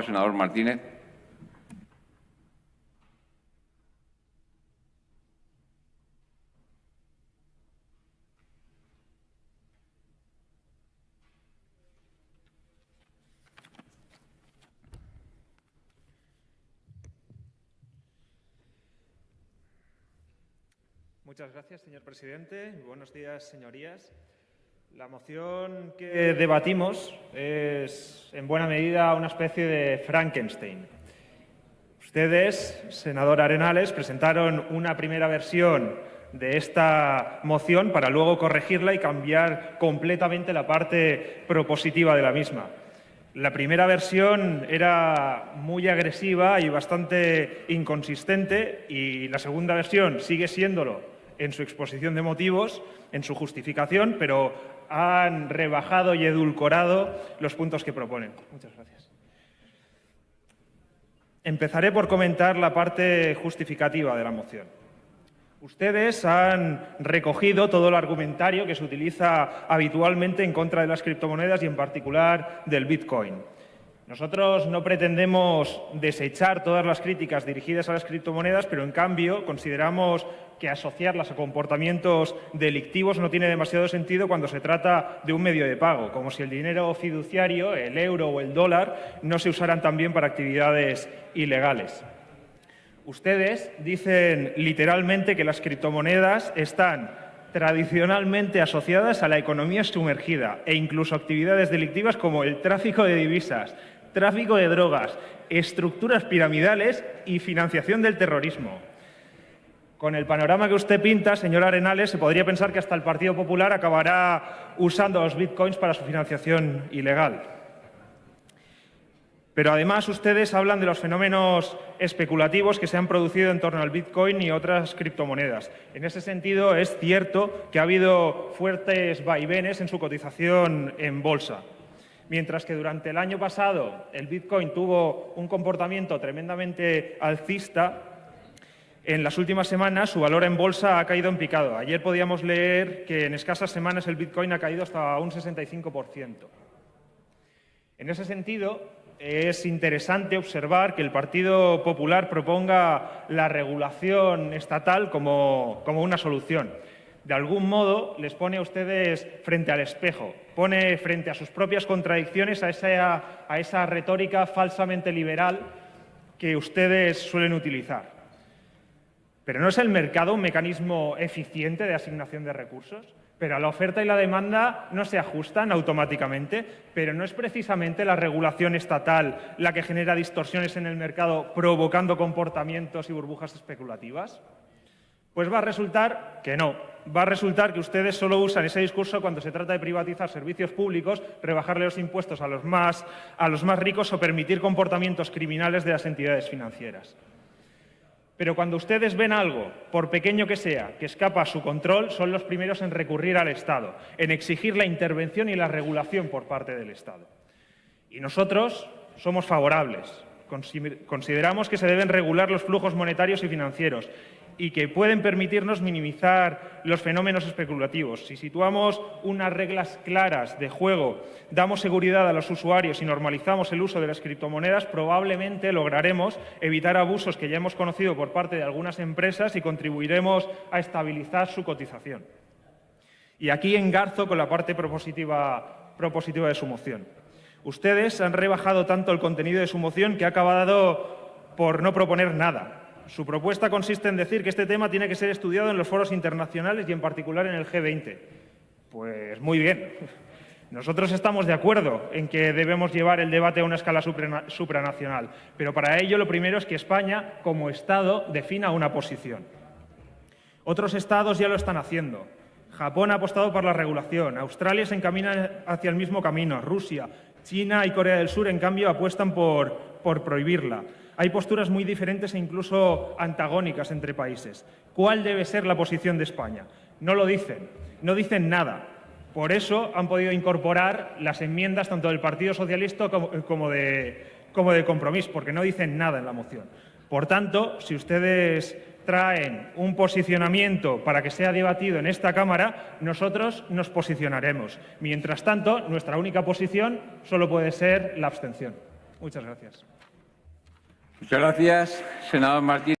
senador Martínez. Muchas gracias, señor presidente. Buenos días, señorías. La moción que debatimos es, en buena medida, una especie de Frankenstein. Ustedes, senador Arenales, presentaron una primera versión de esta moción para luego corregirla y cambiar completamente la parte propositiva de la misma. La primera versión era muy agresiva y bastante inconsistente y la segunda versión sigue siéndolo en su exposición de motivos, en su justificación, pero han rebajado y edulcorado los puntos que proponen. Muchas gracias. Empezaré por comentar la parte justificativa de la moción. Ustedes han recogido todo el argumentario que se utiliza habitualmente en contra de las criptomonedas y en particular del Bitcoin. Nosotros no pretendemos desechar todas las críticas dirigidas a las criptomonedas, pero en cambio consideramos que asociarlas a comportamientos delictivos no tiene demasiado sentido cuando se trata de un medio de pago, como si el dinero fiduciario, el euro o el dólar, no se usaran también para actividades ilegales. Ustedes dicen literalmente que las criptomonedas están tradicionalmente asociadas a la economía sumergida e incluso actividades delictivas como el tráfico de divisas, tráfico de drogas, estructuras piramidales y financiación del terrorismo. Con el panorama que usted pinta, señor Arenales, se podría pensar que hasta el Partido Popular acabará usando los bitcoins para su financiación ilegal. Pero además ustedes hablan de los fenómenos especulativos que se han producido en torno al Bitcoin y otras criptomonedas. En ese sentido, es cierto que ha habido fuertes vaivenes en su cotización en bolsa. Mientras que durante el año pasado el Bitcoin tuvo un comportamiento tremendamente alcista, en las últimas semanas su valor en bolsa ha caído en picado. Ayer podíamos leer que en escasas semanas el Bitcoin ha caído hasta un 65%. En ese sentido, es interesante observar que el Partido Popular proponga la regulación estatal como, como una solución de algún modo les pone a ustedes frente al espejo, pone frente a sus propias contradicciones a esa, a esa retórica falsamente liberal que ustedes suelen utilizar. Pero ¿no es el mercado un mecanismo eficiente de asignación de recursos? Pero la oferta y la demanda no se ajustan automáticamente, pero no es precisamente la regulación estatal la que genera distorsiones en el mercado provocando comportamientos y burbujas especulativas. Pues va a resultar que no. Va a resultar que ustedes solo usan ese discurso cuando se trata de privatizar servicios públicos, rebajarle los impuestos a los más, a los más ricos o permitir comportamientos criminales de las entidades financieras. Pero cuando ustedes ven algo, por pequeño que sea, que escapa a su control, son los primeros en recurrir al Estado, en exigir la intervención y la regulación por parte del Estado. Y nosotros somos favorables. Consideramos que se deben regular los flujos monetarios y financieros y que pueden permitirnos minimizar los fenómenos especulativos. Si situamos unas reglas claras de juego, damos seguridad a los usuarios y normalizamos el uso de las criptomonedas, probablemente lograremos evitar abusos que ya hemos conocido por parte de algunas empresas y contribuiremos a estabilizar su cotización. Y aquí engarzo con la parte propositiva, propositiva de su moción. Ustedes han rebajado tanto el contenido de su moción que ha acabado por no proponer nada. Su propuesta consiste en decir que este tema tiene que ser estudiado en los foros internacionales y en particular en el G20. Pues muy bien. Nosotros estamos de acuerdo en que debemos llevar el debate a una escala supranacional, pero para ello lo primero es que España, como Estado, defina una posición. Otros Estados ya lo están haciendo. Japón ha apostado por la regulación, Australia se encamina hacia el mismo camino, Rusia, China y Corea del Sur, en cambio, apuestan por, por prohibirla. Hay posturas muy diferentes e incluso antagónicas entre países. ¿Cuál debe ser la posición de España? No lo dicen, no dicen nada. Por eso han podido incorporar las enmiendas tanto del Partido Socialista como, de, como de porque no dicen nada en la moción. Por tanto, si ustedes traen un posicionamiento para que sea debatido en esta Cámara, nosotros nos posicionaremos. Mientras tanto, nuestra única posición solo puede ser la abstención. Muchas gracias. Muchas gracias, senador.